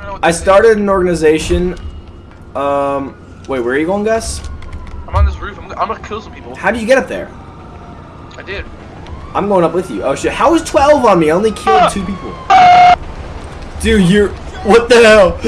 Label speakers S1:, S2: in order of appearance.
S1: even know
S2: I
S1: started is.
S2: started an organization. Um, wait, where are you going, Gus?
S1: I'm on this roof. I'm, I'm gonna kill some people.
S2: How do you get up there?
S1: I did.
S2: I'm going up with you. Oh shit! How is 12 on me? I only killed ah! two people. Dude, you're. What the hell?